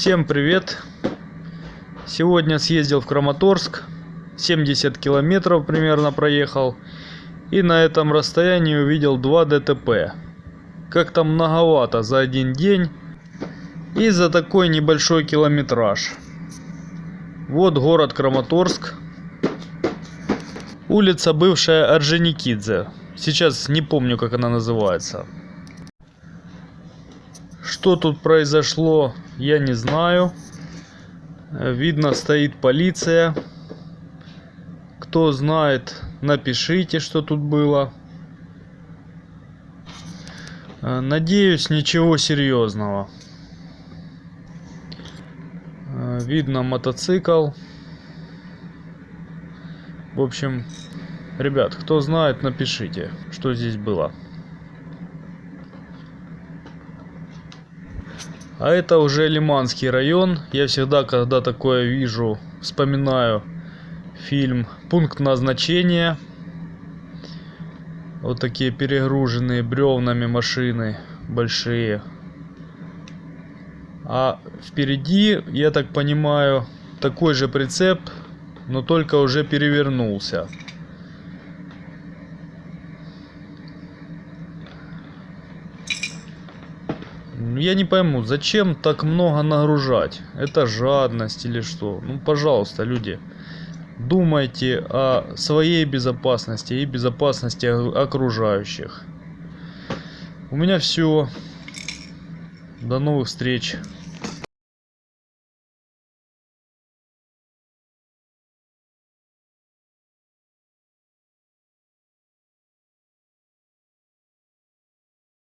Всем привет! Сегодня съездил в Краматорск. 70 километров примерно проехал. И на этом расстоянии увидел два ДТП. Как-то многовато за один день. И за такой небольшой километраж. Вот город Краматорск. Улица бывшая Орджоникидзе. Сейчас не помню, как она называется. Что тут произошло, я не знаю. Видно, стоит полиция. Кто знает, напишите, что тут было. Надеюсь, ничего серьезного. Видно мотоцикл. В общем, ребят, кто знает, напишите, что здесь было. А это уже Лиманский район. Я всегда, когда такое вижу, вспоминаю фильм «Пункт назначения». Вот такие перегруженные бревнами машины большие. А впереди, я так понимаю, такой же прицеп, но только уже перевернулся. Я не пойму, зачем так много нагружать? Это жадность или что? Ну, пожалуйста, люди, думайте о своей безопасности и безопасности окружающих. У меня все. До новых встреч.